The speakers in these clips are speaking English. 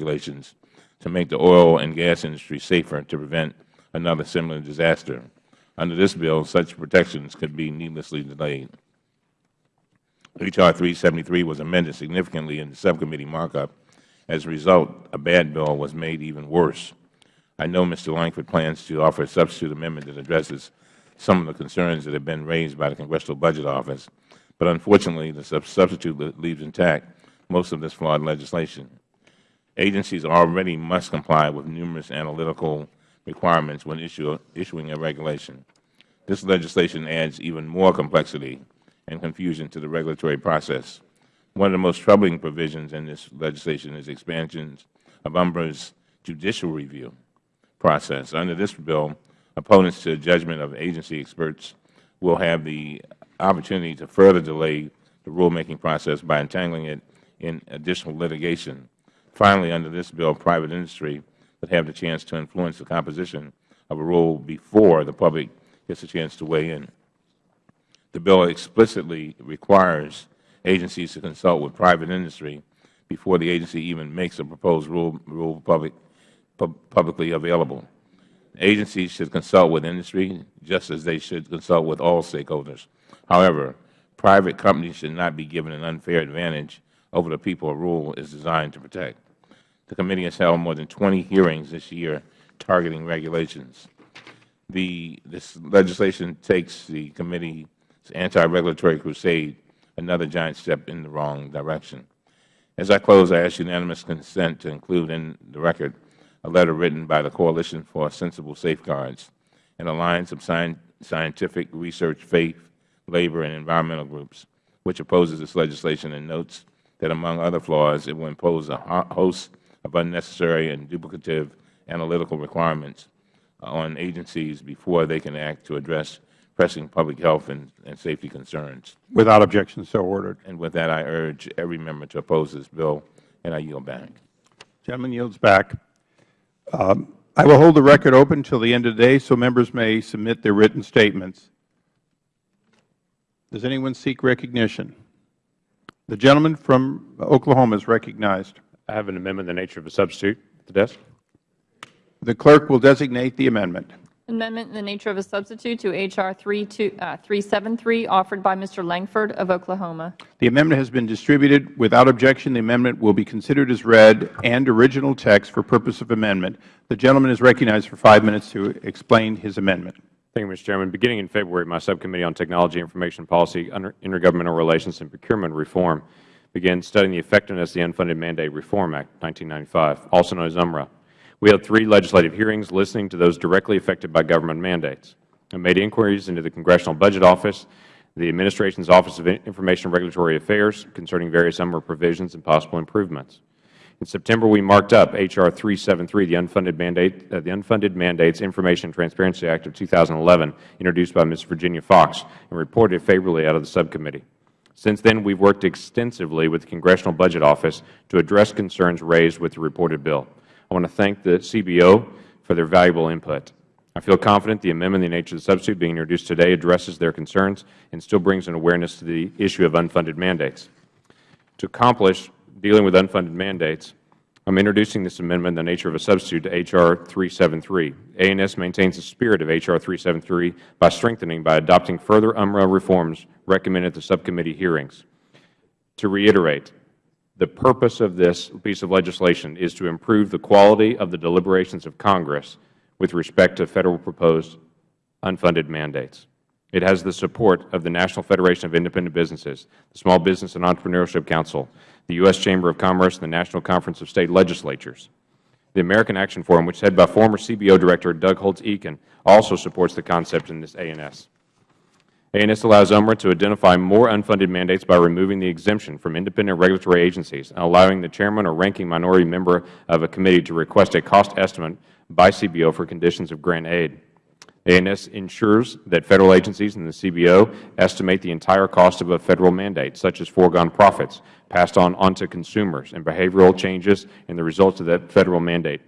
regulations to make the oil and gas industry safer to prevent another similar disaster. Under this bill, such protections could be needlessly delayed. H.R. 373 was amended significantly in the subcommittee markup. As a result, a bad bill was made even worse. I know Mr. Lankford plans to offer a substitute amendment that addresses some of the concerns that have been raised by the Congressional Budget Office, but unfortunately the substitute leaves intact most of this flawed legislation. Agencies already must comply with numerous analytical requirements when issue, issuing a regulation. This legislation adds even more complexity and confusion to the regulatory process. One of the most troubling provisions in this legislation is expansions of UMRA's judicial review process. Under this bill, opponents to the judgment of agency experts will have the opportunity to further delay the rulemaking process by entangling it in additional litigation. Finally, under this bill, private industry would have the chance to influence the composition of a rule before the public gets a chance to weigh in. The bill explicitly requires agencies to consult with private industry before the agency even makes a proposed rule, rule public, pu publicly available. Agencies should consult with industry just as they should consult with all stakeholders. However, private companies should not be given an unfair advantage over the people a rule is designed to protect. The committee has held more than 20 hearings this year targeting regulations. The, this legislation takes the committee's anti-regulatory crusade another giant step in the wrong direction. As I close, I ask unanimous consent to include in the record a letter written by the Coalition for Sensible Safeguards, an alliance of scientific research, faith, labor, and environmental groups, which opposes this legislation and notes that, among other flaws, it will impose a host of unnecessary and duplicative analytical requirements on agencies before they can act to address pressing public health and, and, safety concerns. Without objection, so ordered. And with that, I urge every member to oppose this bill, and I yield back. The gentleman yields back. Um, I will hold the record open until the end of the day so members may submit their written statements. Does anyone seek recognition? The gentleman from Oklahoma is recognized. I have an amendment in the nature of a substitute at the desk. The clerk will designate the amendment. Amendment in the nature of a substitute to H.R. 373 uh, offered by Mr. Lankford of Oklahoma. The amendment has been distributed. Without objection, the amendment will be considered as read and original text for purpose of amendment. The gentleman is recognized for five minutes to explain his amendment. Thank you, Mr. Chairman. Beginning in February, my Subcommittee on Technology, Information Policy, Intergovernmental Relations, and Procurement Reform began studying the effectiveness of the Unfunded Mandate Reform Act, 1995, also known as UMRA. We held three legislative hearings listening to those directly affected by government mandates and made inquiries into the Congressional Budget Office, the Administration's Office of Information and Regulatory Affairs concerning various UMRA provisions and possible improvements. In September, we marked up H.R. 373, the Unfunded, Mandate, uh, the Unfunded Mandates Information Transparency Act of 2011, introduced by Ms. Virginia Foxx, and reported favorably out of the subcommittee. Since then, we have worked extensively with the Congressional Budget Office to address concerns raised with the reported bill. I want to thank the CBO for their valuable input. I feel confident the amendment in the nature of the substitute being introduced today addresses their concerns and still brings an awareness to the issue of unfunded mandates. To accomplish dealing with unfunded mandates, I am introducing this amendment in the nature of a substitute to H.R. 373. A&S maintains the spirit of H.R. 373 by strengthening by adopting further UMRA reforms recommended at the subcommittee hearings. To reiterate, the purpose of this piece of legislation is to improve the quality of the deliberations of Congress with respect to Federal proposed unfunded mandates. It has the support of the National Federation of Independent Businesses, the Small Business and Entrepreneurship Council, the U.S. Chamber of Commerce, and the National Conference of State Legislatures. The American Action Forum, which is headed by former CBO Director Doug Holtz-Eakin, also supports the concept in this A&S. A&S allows UMRA to identify more unfunded mandates by removing the exemption from independent regulatory agencies and allowing the chairman or ranking minority member of a committee to request a cost estimate by CBO for conditions of grant aid. A&S ensures that Federal agencies and the CBO estimate the entire cost of a Federal mandate, such as foregone profits passed on onto consumers and behavioral changes in the results of that Federal mandate.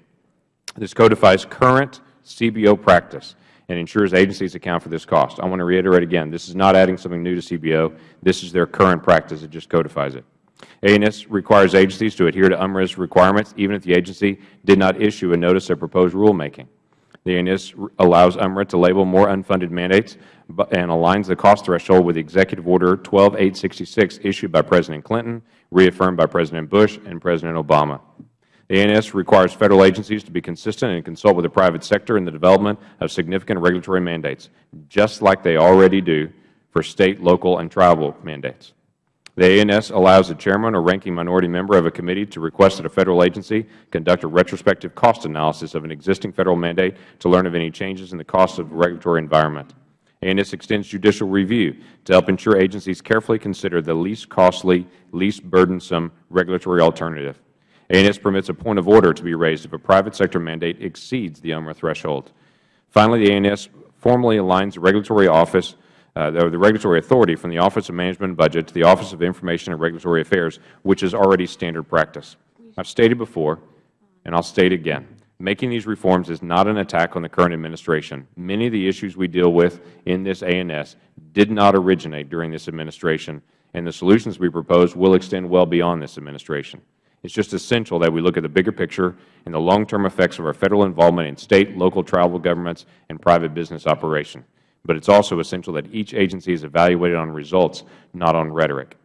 This codifies current CBO practice and ensures agencies account for this cost. I want to reiterate again, this is not adding something new to CBO. This is their current practice. It just codifies it. ANS requires agencies to adhere to UMRA's requirements even if the agency did not issue a notice of proposed rulemaking. The ANS allows UMRA to label more unfunded mandates and aligns the cost threshold with Executive Order 12866 issued by President Clinton, reaffirmed by President Bush and President Obama. The ANS requires Federal agencies to be consistent and consult with the private sector in the development of significant regulatory mandates, just like they already do for State, local, and tribal mandates. The ANS allows the chairman or ranking minority member of a committee to request that a Federal agency conduct a retrospective cost analysis of an existing Federal mandate to learn of any changes in the cost of the regulatory environment. ANS extends judicial review to help ensure agencies carefully consider the least costly, least burdensome regulatory alternative. ANS permits a point of order to be raised if a private sector mandate exceeds the UMRA threshold. Finally, the ANS formally aligns the regulatory office uh, the regulatory authority from the Office of Management and Budget to the Office of Information and Regulatory Affairs, which is already standard practice. I have stated before, and I will state again, making these reforms is not an attack on the current administration. Many of the issues we deal with in this ANS did not originate during this administration, and the solutions we propose will extend well beyond this administration. It is just essential that we look at the bigger picture and the long-term effects of our Federal involvement in State, local, tribal governments, and private business operation but it is also essential that each agency is evaluated on results, not on rhetoric.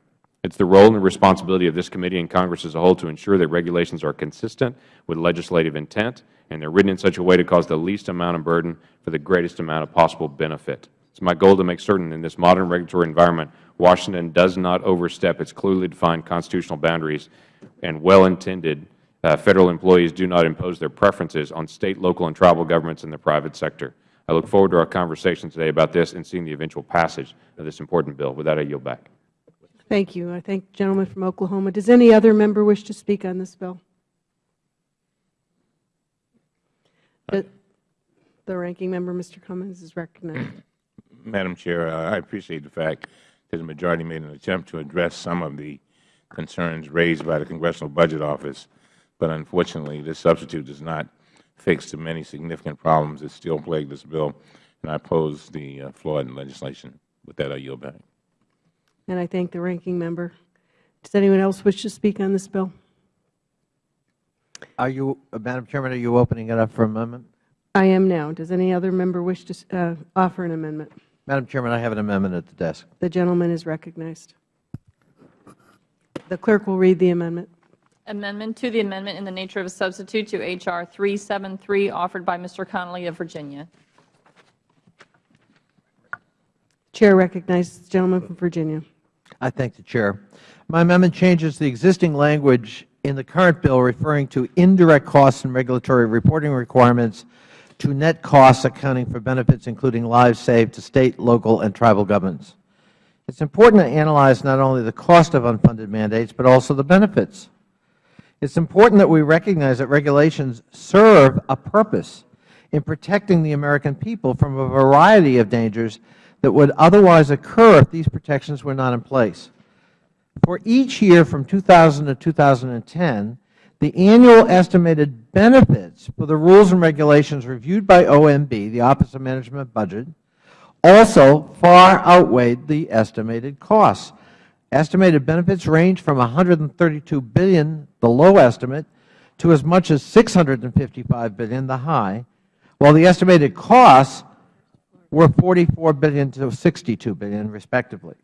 It is the role and the responsibility of this committee and Congress as a whole to ensure that regulations are consistent with legislative intent and they are written in such a way to cause the least amount of burden for the greatest amount of possible benefit. It is my goal to make certain in this modern regulatory environment Washington does not overstep its clearly defined constitutional boundaries and well-intended uh, Federal employees do not impose their preferences on State, local, and tribal governments in the private sector. I look forward to our conversation today about this and seeing the eventual passage of this important bill. With that, I yield back. Thank you. I thank the gentleman from Oklahoma. Does any other member wish to speak on this bill? The the ranking member, Mr. Cummings, is recognized. Madam Chair, uh, I appreciate the fact that the majority made an attempt to address some of the concerns raised by the Congressional Budget Office, but unfortunately, this substitute does not fix the many significant problems that still plague this bill, and I oppose the uh, flawed legislation. With that, I yield back. And I thank the ranking member. Does anyone else wish to speak on this bill? Are you, uh, Madam Chairman, are you opening it up for amendment? I am now. Does any other member wish to uh, offer an amendment? Madam Chairman, I have an amendment at the desk. The gentleman is recognized. The clerk will read the amendment. Amendment to the amendment in the nature of a substitute to H.R. 373, offered by Mr. Connolly of Virginia. Chair recognizes the gentleman from Virginia. I thank the Chair. My amendment changes the existing language in the current bill referring to indirect costs and regulatory reporting requirements to net costs accounting for benefits including lives saved to State, local, and tribal governments. It is important to analyze not only the cost of unfunded mandates, but also the benefits. It is important that we recognize that regulations serve a purpose in protecting the American people from a variety of dangers that would otherwise occur if these protections were not in place. For each year from 2000 to 2010, the annual estimated benefits for the rules and regulations reviewed by OMB, the Office of Management Budget, also far outweighed the estimated costs. Estimated benefits range from 132 billion, the low estimate, to as much as 655 billion, the high, while the estimated costs were 44 billion to 62 billion, respectively.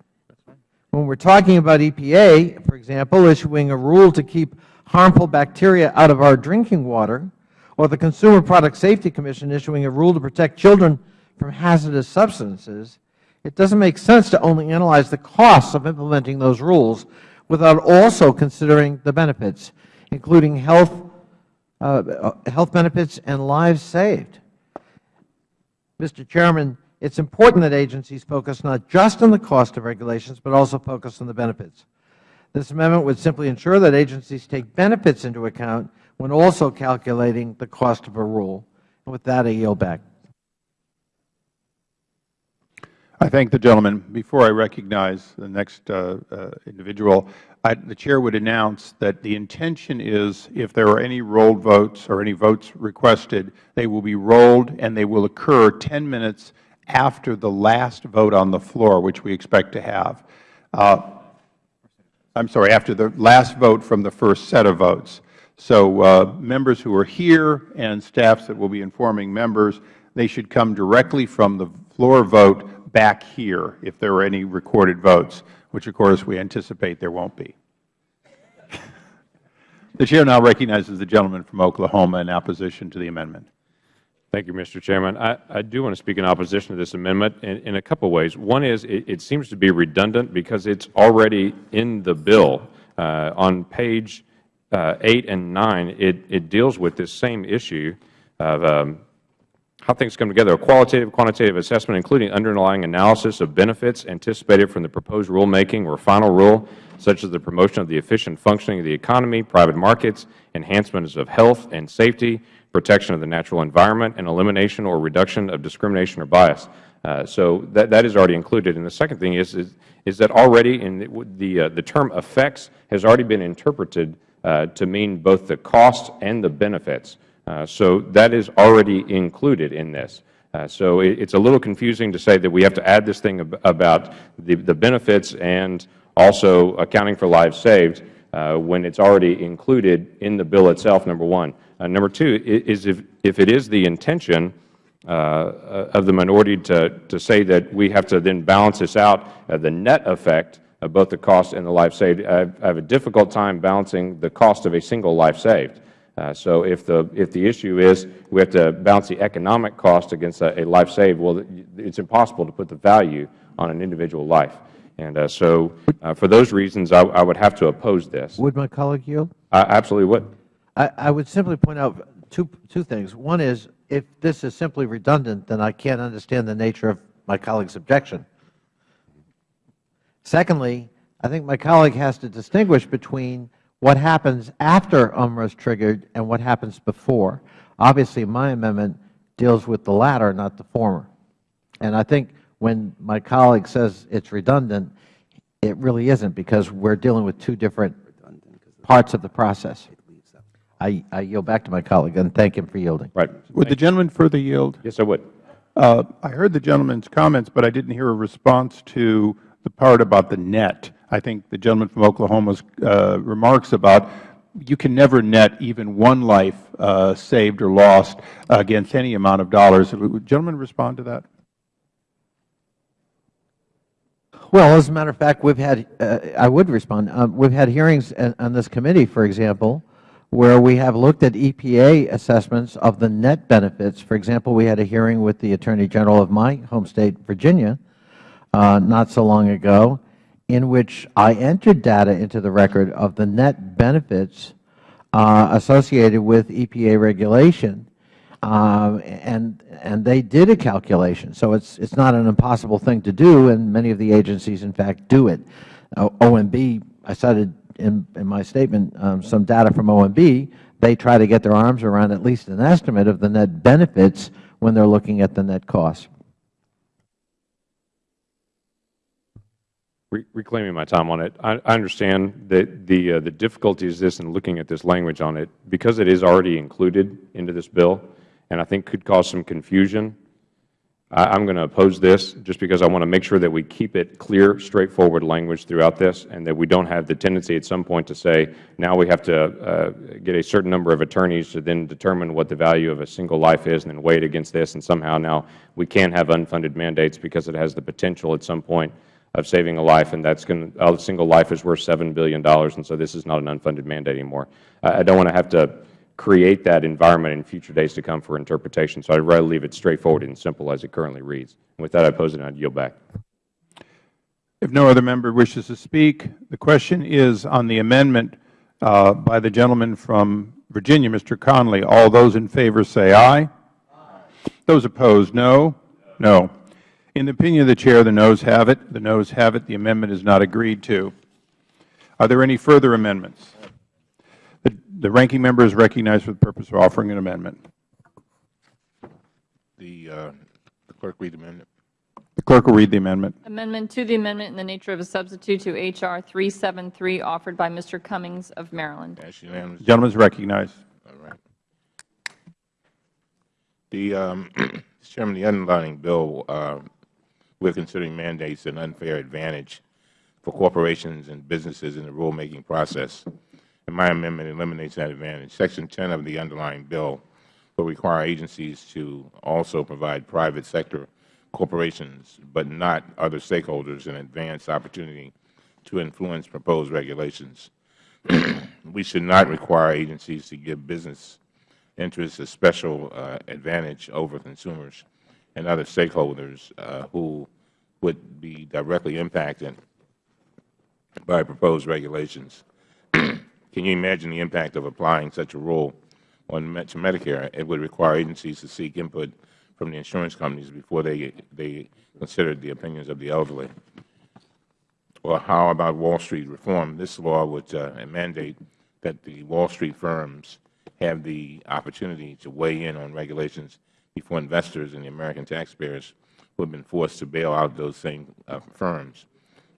When we are talking about EPA, for example, issuing a rule to keep harmful bacteria out of our drinking water, or the Consumer Product Safety Commission issuing a rule to protect children from hazardous substances, it doesn't make sense to only analyze the costs of implementing those rules without also considering the benefits, including health, uh, health benefits and lives saved. Mr. Chairman, it is important that agencies focus not just on the cost of regulations, but also focus on the benefits. This amendment would simply ensure that agencies take benefits into account when also calculating the cost of a rule. And with that, I yield back. I thank the gentleman. Before I recognize the next uh, uh, individual, I, the Chair would announce that the intention is if there are any rolled votes or any votes requested, they will be rolled and they will occur 10 minutes after the last vote on the floor, which we expect to have. Uh, I'm sorry, after the last vote from the first set of votes. So uh, members who are here and staffs that will be informing members, they should come directly from the floor vote back here if there are any recorded votes, which of course we anticipate there won't be. The Chair now recognizes the gentleman from Oklahoma in opposition to the amendment. Thank you, Mr. Chairman. I, I do want to speak in opposition to this amendment in, in a couple of ways. One is it, it seems to be redundant because it's already in the bill. Uh, on page uh, 8 and 9, it, it deals with this same issue of um, how things come together, a qualitative, quantitative assessment, including underlying analysis of benefits anticipated from the proposed rulemaking or final rule, such as the promotion of the efficient functioning of the economy, private markets, enhancements of health and safety, protection of the natural environment, and elimination or reduction of discrimination or bias. Uh, so that, that is already included. And the second thing is, is, is that already in the, the, uh, the term effects has already been interpreted uh, to mean both the costs and the benefits. Uh, so that is already included in this. Uh, so it, it's a little confusing to say that we have to add this thing ab about the, the benefits and also accounting for lives saved uh, when it's already included in the bill itself, number one. Number two is if, if it is the intention uh, of the minority to, to say that we have to then balance this out, uh, the net effect of both the cost and the life saved, I have, I have a difficult time balancing the cost of a single life saved. Uh, so if the, if the issue is we have to balance the economic cost against a, a life saved, well, it's impossible to put the value on an individual life. And uh, so uh, for those reasons, I, I, would have to oppose this. Would my colleague yield? I absolutely would. I, I would simply point out two, two things. One is, if this is simply redundant, then I can't understand the nature of my colleague's objection. Secondly, I think my colleague has to distinguish between what happens after UMRA is triggered and what happens before. Obviously, my amendment deals with the latter, not the former. And I think when my colleague says it's redundant, it really isn't because we're dealing with two different parts of the process. I, I yield back to my colleague and thank him for yielding. Right. Would the gentleman further yield? Yes, I would. Uh, I heard the gentleman's comments, but I didn't hear a response to the part about the net. I think the gentleman from Oklahoma's uh, remarks about you can never net even one life uh, saved or lost against any amount of dollars. Would the gentleman respond to that? Well, as a matter of fact, we've had, uh, I would respond, um, we've had hearings on this committee, for example, where we have looked at EPA assessments of the net benefits. For example, we had a hearing with the Attorney General of my home State, Virginia, uh, not so long ago, in which I entered data into the record of the net benefits uh, associated with EPA regulation um, and and they did a calculation. So it's it's not an impossible thing to do, and many of the agencies, in fact, do it. Uh, OMB, I cited in, in my statement um, some data from OMB. They try to get their arms around at least an estimate of the net benefits when they're looking at the net costs. Reclaiming my time on it, I, I understand that the uh, the difficulty is this in looking at this language on it because it is already included into this bill and I think could cause some confusion. I am going to oppose this just because I want to make sure that we keep it clear, straightforward language throughout this and that we don't have the tendency at some point to say now we have to uh, get a certain number of attorneys to then determine what the value of a single life is and then weigh it against this and somehow now we can have unfunded mandates because it has the potential at some point of saving a life and that's going to, a single life is worth $7 billion and so this is not an unfunded mandate anymore. I, I don't want to have to create that environment in future days to come for interpretation. So I would rather leave it straightforward and simple as it currently reads. And with that, I oppose it and I yield back. If no other member wishes to speak, the question is on the amendment uh, by the gentleman from Virginia, Mr. Connolly. All those in favor say aye. aye. Those opposed, no. No. In the opinion of the Chair, the noes have it. The noes have it. The amendment is not agreed to. Are there any further amendments? The ranking member is recognized for the purpose of offering an amendment. The, uh, the clerk read the amendment. The clerk will read the amendment. Amendment to the amendment in the nature of a substitute to H.R. 373 offered by Mr. Cummings of Maryland. That's unanimous. The gentleman is recognized. All right. The, um, Mr. Chairman, the underlying bill, uh, we're considering mandates an unfair advantage for corporations and businesses in the rulemaking process. And my amendment eliminates that advantage. Section 10 of the underlying bill will require agencies to also provide private sector corporations, but not other stakeholders, an advanced opportunity to influence proposed regulations. we should not require agencies to give business interests a special uh, advantage over consumers and other stakeholders uh, who would be directly impacted by proposed regulations. Can you imagine the impact of applying such a rule on to Medicare? It would require agencies to seek input from the insurance companies before they, they considered the opinions of the elderly. Or how about Wall Street reform? This law would uh, mandate that the Wall Street firms have the opportunity to weigh in on regulations before investors and the American taxpayers who have been forced to bail out those same uh, firms.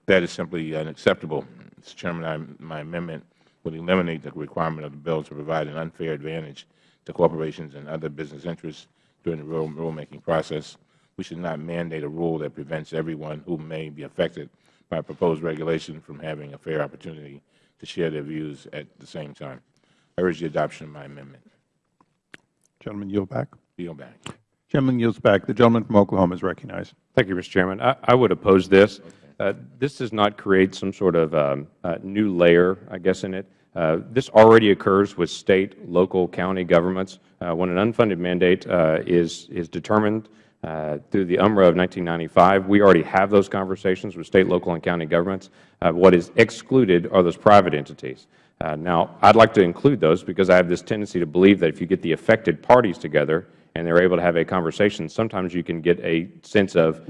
That is simply unacceptable. Mr. Chairman, I, my amendment would eliminate the requirement of the bill to provide an unfair advantage to corporations and other business interests during the rule, rulemaking process. We should not mandate a rule that prevents everyone who may be affected by proposed regulation from having a fair opportunity to share their views at the same time. I urge the adoption of my amendment. Gentleman yield back. Yield back. Gentleman yields back. The gentleman from Oklahoma is recognized. Thank you, Mr. Chairman. I, I would oppose this. Uh, this does not create some sort of um, uh, new layer, I guess, in it. Uh, this already occurs with State, local, county governments. Uh, when an unfunded mandate uh, is, is determined uh, through the UMRA of 1995, we already have those conversations with State, local, and county governments. what is excluded are those private entities. now, I would like to include those because I have this tendency to believe that if you get the affected parties together and they are able to have a conversation, sometimes you can get a sense of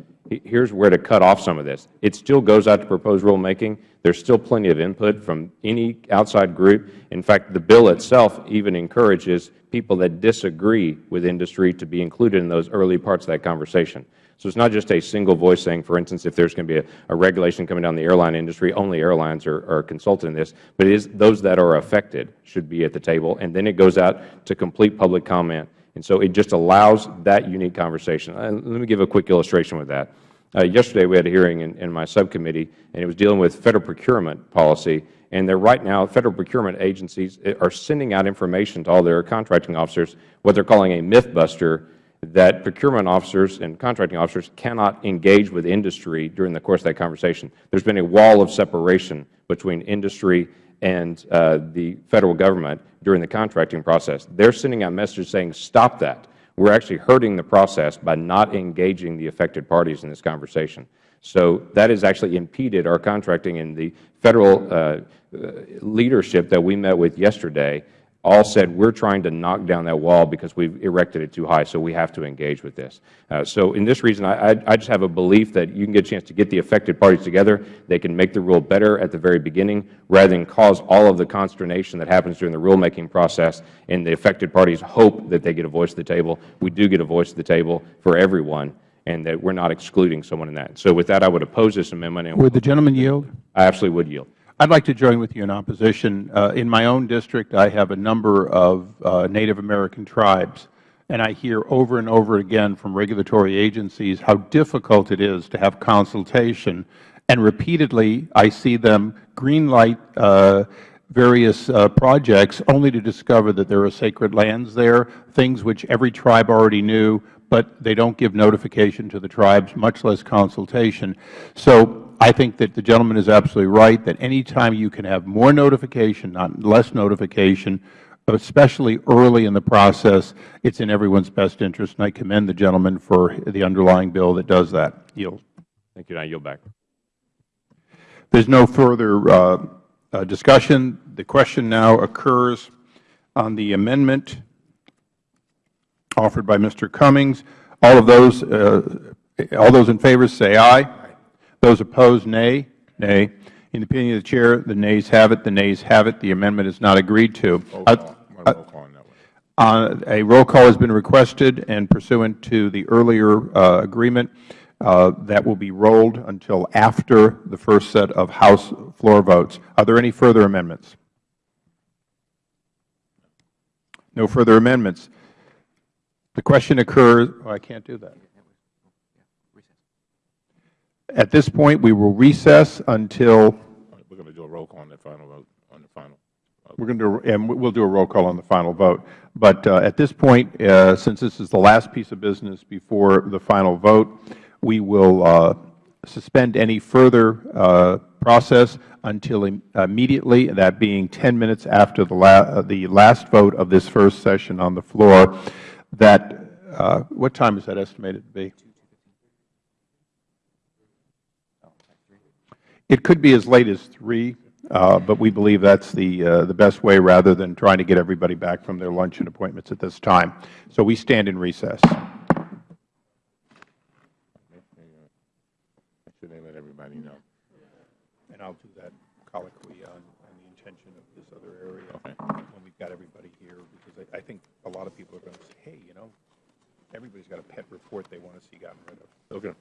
here's where to cut off some of this. It still goes out to proposed rulemaking. There's still plenty of input from any outside group. In fact, the bill itself even encourages people that disagree with industry to be included in those early parts of that conversation. So it's not just a single voice saying, for instance, if there's going to be a, a regulation coming down the airline industry, only airlines are, are consulted in this, but it is those that are affected should be at the table, and then it goes out to complete public comment and so it just allows that unique conversation. And let me give a quick illustration with that. Uh, yesterday we had a hearing in, in, my subcommittee, and it was dealing with Federal procurement policy. And they're right now, Federal procurement agencies eh, are sending out information to all their contracting officers, what they're calling a myth buster, that procurement officers and contracting officers cannot engage with industry during the course of that conversation. There's been a wall of separation between industry and uh, the Federal Government during the contracting process. They are sending out messages saying, stop that. We are actually hurting the process by not engaging the affected parties in this conversation. So that has actually impeded our contracting and the Federal uh, uh leadership that we met with yesterday all said we are trying to knock down that wall because we have erected it too high, so we have to engage with this. Uh, so in this reason, I, just have a belief that you can get a chance to get the affected parties together. They can make the rule better at the very beginning rather than cause all of the consternation that happens during the rulemaking process and the affected parties hope that they get a voice at the table. We do get a voice at the table for everyone and that we are not excluding someone in that. So with that, I would oppose this amendment. And would the gentleman yield? I absolutely would yield. I'd like to join with you in opposition. Uh, in my own district, I have a number of uh, Native American tribes, and I hear over and over again from regulatory agencies how difficult it is to have consultation, and repeatedly I see them greenlight uh, various uh, projects only to discover that there are sacred lands there, things which every tribe already knew, but they don't give notification to the tribes, much less consultation. So I think that the gentleman is absolutely right that any time you can have more notification, not less notification, especially early in the process, it is in everyone's best interest, and I commend the gentleman for the underlying bill that does that. Yield. Thank you. I yield back. There is no further uh, uh, discussion. The question now occurs on the amendment offered by Mr. Cummings. All of those, uh, all those in favor say aye. Those opposed, nay. Nay. In the opinion of the Chair, the nays have it. The nays have it. The amendment is not agreed to. Uh, uh, a roll call has been requested, and pursuant to the earlier uh, agreement, uh, that will be rolled until after the first set of House floor votes. Are there any further amendments? No further amendments. The question occurs, oh, I can't do that. At this point, we will recess until, We're going to do a roll call on the final vote, on the final. we're going to, and we'll do a roll call on the final vote. But uh, at this point, uh, since this is the last piece of business before the final vote, we will uh, suspend any further uh, process until im- immediately, that being 10 minutes after the la- uh, the last vote of this first session on the floor. That, uh, what time is that estimated to be? It could be as late as 3, uh, but we believe that's the uh, the best way rather than trying to get everybody back from their lunch and appointments at this time. So we stand in recess. Should they let everybody know? And I'll do that colloquy on on the intention of this other area Okay. when we've got everybody here, because I I think a lot of people are going to say, hey, you know, everybody's got a pet report they want to see gotten rid of. Okay.